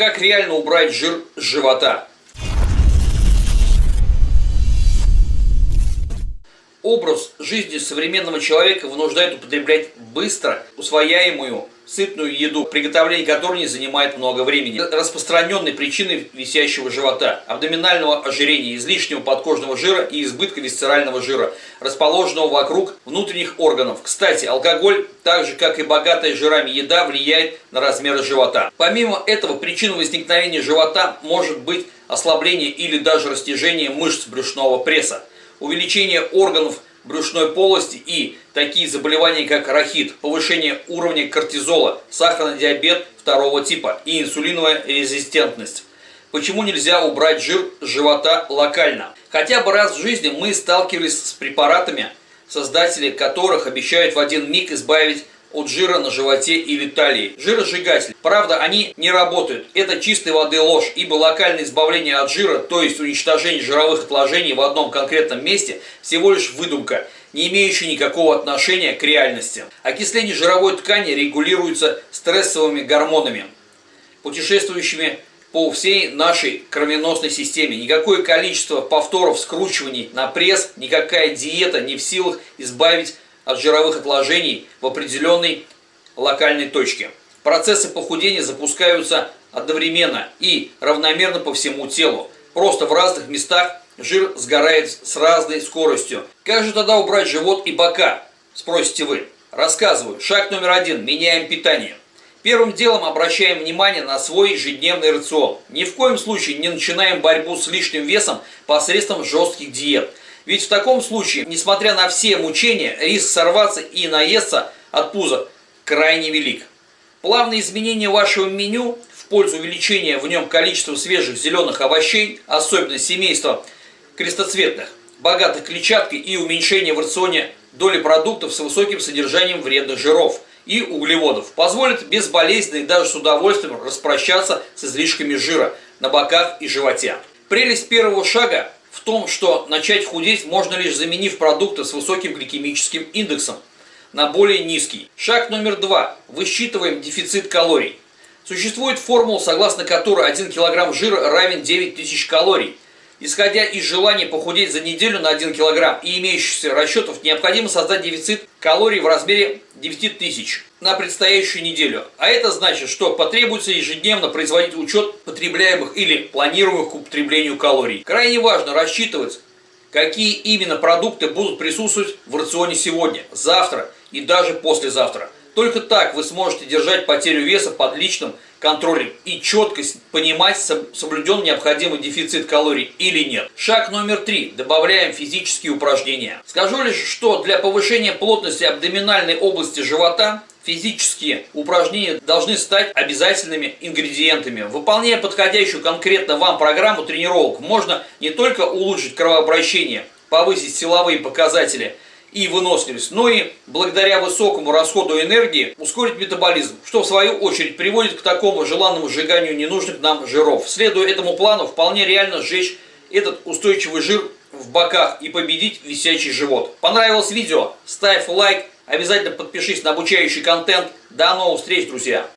Как реально убрать жир с живота? Образ жизни современного человека вынуждает употреблять быстро усвояемую сытную еду, приготовление которой не занимает много времени. Распространенной причиной висящего живота, абдоминального ожирения, излишнего подкожного жира и избытка висцерального жира, расположенного вокруг внутренних органов. Кстати, алкоголь, так же как и богатая жирами еда, влияет на размеры живота. Помимо этого, причиной возникновения живота может быть ослабление или даже растяжение мышц брюшного пресса, увеличение органов брюшной полости и такие заболевания, как рахит, повышение уровня кортизола, сахарный диабет второго типа и инсулиновая резистентность. Почему нельзя убрать жир с живота локально? Хотя бы раз в жизни мы сталкивались с препаратами, создатели которых обещают в один миг избавить от жира на животе или талии. Жиросжигатель. Правда, они не работают. Это чистой воды ложь, ибо локальное избавление от жира, то есть уничтожение жировых отложений в одном конкретном месте, всего лишь выдумка, не имеющая никакого отношения к реальности. Окисление жировой ткани регулируется стрессовыми гормонами, путешествующими по всей нашей кровеносной системе. Никакое количество повторов скручиваний на пресс, никакая диета не в силах избавить от жировых отложений в определенной локальной точке. Процессы похудения запускаются одновременно и равномерно по всему телу. Просто в разных местах жир сгорает с разной скоростью. Как же тогда убрать живот и бока? Спросите вы. Рассказываю. Шаг номер один. Меняем питание. Первым делом обращаем внимание на свой ежедневный рацион. Ни в коем случае не начинаем борьбу с лишним весом посредством жестких диет. Ведь в таком случае, несмотря на все мучения, риск сорваться и наесться от пуза крайне велик. Плавные изменения вашего меню в пользу увеличения в нем количества свежих зеленых овощей, особенно семейства крестоцветных, богатых клетчаткой и уменьшение в рационе доли продуктов с высоким содержанием вредных жиров и углеводов позволит безболезненно и даже с удовольствием распрощаться с излишками жира на боках и животе. Прелесть первого шага в том, что начать худеть можно лишь заменив продукты с высоким гликемическим индексом на более низкий. Шаг номер два. Высчитываем дефицит калорий. Существует формула, согласно которой 1 кг жира равен 9000 калорий. Исходя из желания похудеть за неделю на 1 кг и имеющихся расчетов, необходимо создать дефицит калорий в размере 9000 на предстоящую неделю. А это значит, что потребуется ежедневно производить учет потребляемых или планируемых к употреблению калорий. Крайне важно рассчитывать, какие именно продукты будут присутствовать в рационе сегодня, завтра и даже послезавтра. Только так вы сможете держать потерю веса под личным контролем и четко понимать, соблюден необходимый дефицит калорий или нет. Шаг номер три. Добавляем физические упражнения. Скажу лишь, что для повышения плотности абдоминальной области живота физические упражнения должны стать обязательными ингредиентами. Выполняя подходящую конкретно вам программу тренировок, можно не только улучшить кровообращение, повысить силовые показатели – и выносливость, но и благодаря высокому расходу энергии ускорить метаболизм, что в свою очередь приводит к такому желанному сжиганию ненужных нам жиров. Следуя этому плану, вполне реально сжечь этот устойчивый жир в боках и победить висячий живот. Понравилось видео? Ставь лайк, обязательно подпишись на обучающий контент. До новых встреч, друзья!